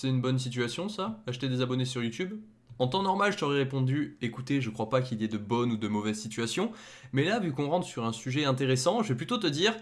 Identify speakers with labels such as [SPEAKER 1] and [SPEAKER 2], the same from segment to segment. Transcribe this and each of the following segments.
[SPEAKER 1] C'est une bonne situation ça Acheter des abonnés sur YouTube en temps normal, je t'aurais répondu « Écoutez, je crois pas qu'il y ait de bonnes ou de mauvaises situations », mais là, vu qu'on rentre sur un sujet intéressant, je vais plutôt te dire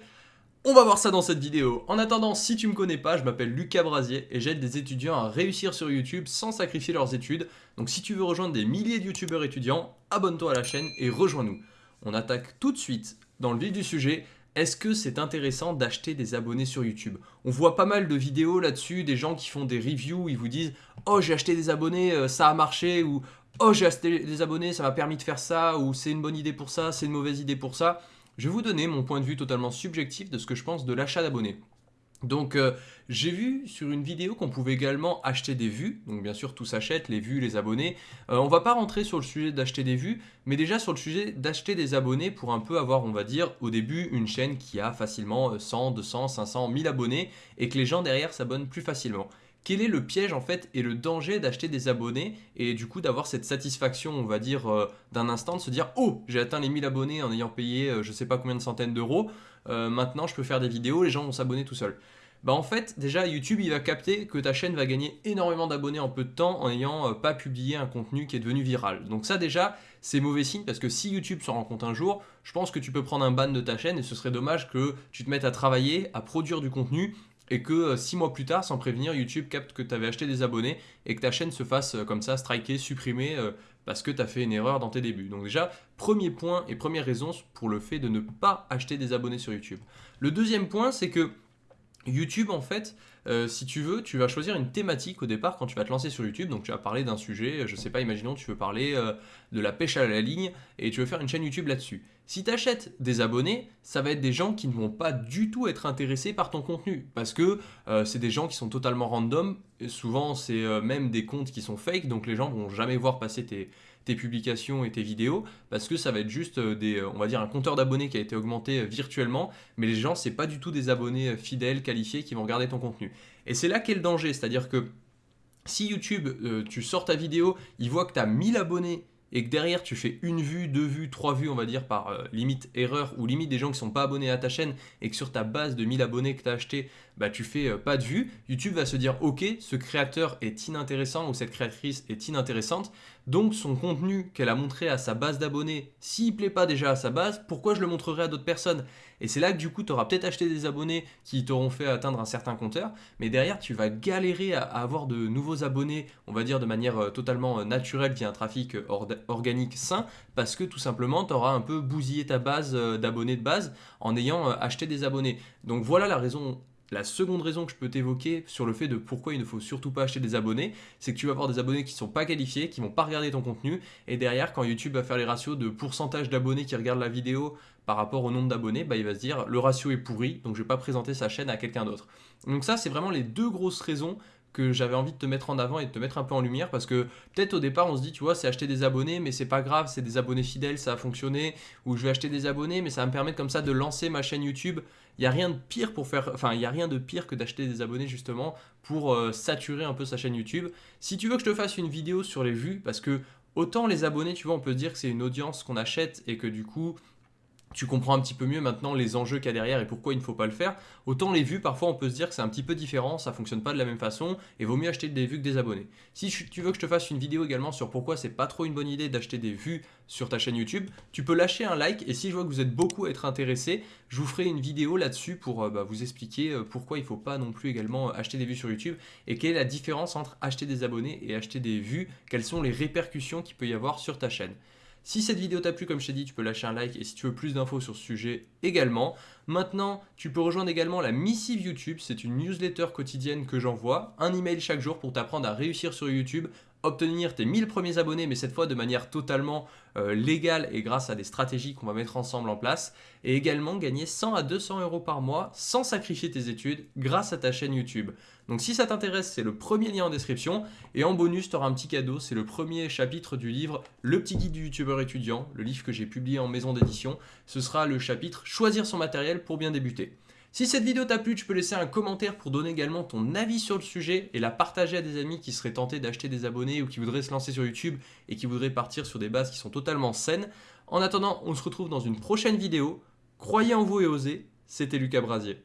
[SPEAKER 1] on va voir ça dans cette vidéo. En attendant, si tu me connais pas, je m'appelle Lucas Brasier et j'aide des étudiants à réussir sur YouTube sans sacrifier leurs études. Donc si tu veux rejoindre des milliers de youtubeurs étudiants, abonne-toi à la chaîne et rejoins-nous. On attaque tout de suite dans le vif du sujet est-ce que c'est intéressant d'acheter des abonnés sur YouTube? On voit pas mal de vidéos là-dessus, des gens qui font des reviews, ils vous disent « Oh, j'ai acheté des abonnés, euh, ça a marché » ou « Oh, j'ai acheté des abonnés, ça m'a permis de faire ça » ou « C'est une bonne idée pour ça, c'est une mauvaise idée pour ça ». Je vais vous donner mon point de vue totalement subjectif de ce que je pense de l'achat d'abonnés. Donc euh, j'ai vu sur une vidéo qu'on pouvait également acheter des vues, donc bien sûr tout s'achète, les vues, les abonnés. Euh, on va pas rentrer sur le sujet d'acheter des vues, mais déjà sur le sujet d'acheter des abonnés pour un peu avoir, on va dire, au début une chaîne qui a facilement 100, 200, 500, 1000 abonnés et que les gens derrière s'abonnent plus facilement. Quel est le piège en fait et le danger d'acheter des abonnés et du coup d'avoir cette satisfaction, on va dire, euh, d'un instant de se dire « Oh, j'ai atteint les 1000 abonnés en ayant payé je sais pas combien de centaines d'euros, maintenant je peux faire des vidéos, les gens vont s'abonner tout seuls » bah en fait déjà YouTube il va capter que ta chaîne va gagner énormément d'abonnés en peu de temps en n'ayant euh, pas publié un contenu qui est devenu viral. Donc ça déjà c'est mauvais signe parce que si YouTube se rend compte un jour, je pense que tu peux prendre un ban de ta chaîne et ce serait dommage que tu te mettes à travailler, à produire du contenu et que 6 euh, mois plus tard, sans prévenir, YouTube capte que tu avais acheté des abonnés et que ta chaîne se fasse euh, comme ça, striker, supprimer parce que tu as fait une erreur dans tes débuts. Donc déjà, premier point et première raison pour le fait de ne pas acheter des abonnés sur YouTube. Le deuxième point, c'est que YouTube, en fait, euh, si tu veux, tu vas choisir une thématique au départ quand tu vas te lancer sur YouTube. Donc tu vas parler d'un sujet, je sais pas, imaginons tu veux parler euh, de la pêche à la ligne et tu veux faire une chaîne YouTube là-dessus. Si tu achètes des abonnés, ça va être des gens qui ne vont pas du tout être intéressés par ton contenu. Parce que euh, c'est des gens qui sont totalement random. Souvent, c'est même des comptes qui sont fake, donc les gens vont jamais voir passer tes, publications et tes vidéos. Parce que ça va être juste euh, euh, on va dire un compteur d'abonnés qui a été augmenté euh, virtuellement, mais les gens, c'est pas du tout des abonnés fidèles, qualifiés qui vont regarder ton contenu. Et c'est là qu'est le danger, c'est-à-dire que si YouTube, tu sors ta vidéo, il voit que tu as 1000 abonnés et que derrière tu fais une vue, deux vues, trois vues, on va dire par euh, limite erreur ou limite des gens qui sont pas abonnés à ta chaîne et que sur ta base de 1000 abonnés que tu as acheté, bah, tu fais euh, pas de vues, YouTube va se dire ok, ce créateur est inintéressant ou cette créatrice est inintéressante, donc son contenu qu'elle a montré à sa base d'abonnés, s'il plaît pas déjà à sa base, pourquoi je le montrerai à d'autres personnes? Et c'est là que du coup tu auras peut-être acheté des abonnés qui t'auront fait atteindre un certain compteur, mais derrière tu vas galérer à, avoir de nouveaux abonnés, on va dire de manière euh, totalement naturelle via un trafic organique sain parce que tout simplement tu auras un peu bousillé ta base euh, d'abonnés de base en ayant euh, acheté des abonnés. Donc voilà la raison la seconde raison que je peux t'évoquer sur le fait de pourquoi il ne faut surtout pas acheter des abonnés, c'est que tu vas avoir des abonnés qui ne sont pas qualifiés, qui vont pas regarder ton contenu, et derrière, quand YouTube va faire les ratios de pourcentage d'abonnés qui regardent la vidéo par rapport au nombre d'abonnés, bah, il va se dire le ratio est pourri, donc je ne vais pas présenter sa chaîne à quelqu'un d'autre. Donc ça, c'est vraiment les deux grosses raisons que j'avais envie de te mettre en avant et de te mettre un peu en lumière parce que peut-être au départ on se dit tu vois c'est acheter des abonnés mais c'est pas grave c'est des abonnés fidèles ça a fonctionné. Ou je vais acheter des abonnés mais ça va me permettre comme ça de lancer ma chaîne YouTube. Il n'y a rien de pire pour faire enfin il y a rien de pire que d'acheter des abonnés justement pour euh, saturer un peu sa chaîne YouTube. Si tu veux que je te fasse une vidéo sur les vues parce que autant les abonnés tu vois on peut dire que c'est une audience qu'on achète et que du coup tu comprends un petit peu mieux maintenant les enjeux qu'il y a derrière et pourquoi il ne faut pas le faire. Autant les vues, parfois on peut se dire que c'est un petit peu différent, ça fonctionne pas de la même façon et vaut mieux acheter des vues que des abonnés. Si tu veux que je te fasse une vidéo également sur pourquoi c'est pas trop une bonne idée d'acheter des vues sur ta chaîne YouTube, tu peux lâcher un like et si je vois que vous êtes beaucoup à être intéressé, je vous ferai une vidéo là-dessus pour euh, bah, vous expliquer euh, pourquoi il ne faut pas non plus également acheter des vues sur YouTube et quelle est la différence entre acheter des abonnés et acheter des vues, quelles sont les répercussions qu'il peut y avoir sur ta chaîne. Si cette vidéo t'a plu, comme je t'ai dit, tu peux lâcher un like et si tu veux plus d'infos sur ce sujet également. Maintenant, tu peux rejoindre également la Missive YouTube, c'est une newsletter quotidienne que j'envoie, un email chaque jour pour t'apprendre à réussir sur YouTube, obtenir tes 1000 premiers abonnés, mais cette fois de manière totalement euh, légale et grâce à des stratégies qu'on va mettre ensemble en place, et également gagner 100 à 200 euros par mois sans sacrifier tes études grâce à ta chaîne YouTube. Donc si ça t'intéresse, c'est le premier lien en description, et en bonus, tu auras un petit cadeau, c'est le premier chapitre du livre Le petit guide du youtubeur étudiant, le livre que j'ai publié en maison d'édition, ce sera le chapitre Choisir son matériel pour bien débuter. Si cette vidéo t'a plu, tu peux laisser un commentaire pour donner également ton avis sur le sujet et la partager à des amis qui seraient tentés d'acheter des abonnés ou qui voudraient se lancer sur YouTube et qui voudraient partir sur des bases qui sont totalement saines. En attendant, on se retrouve dans une prochaine vidéo. Croyez en vous et osez, c'était Lucas Brasier.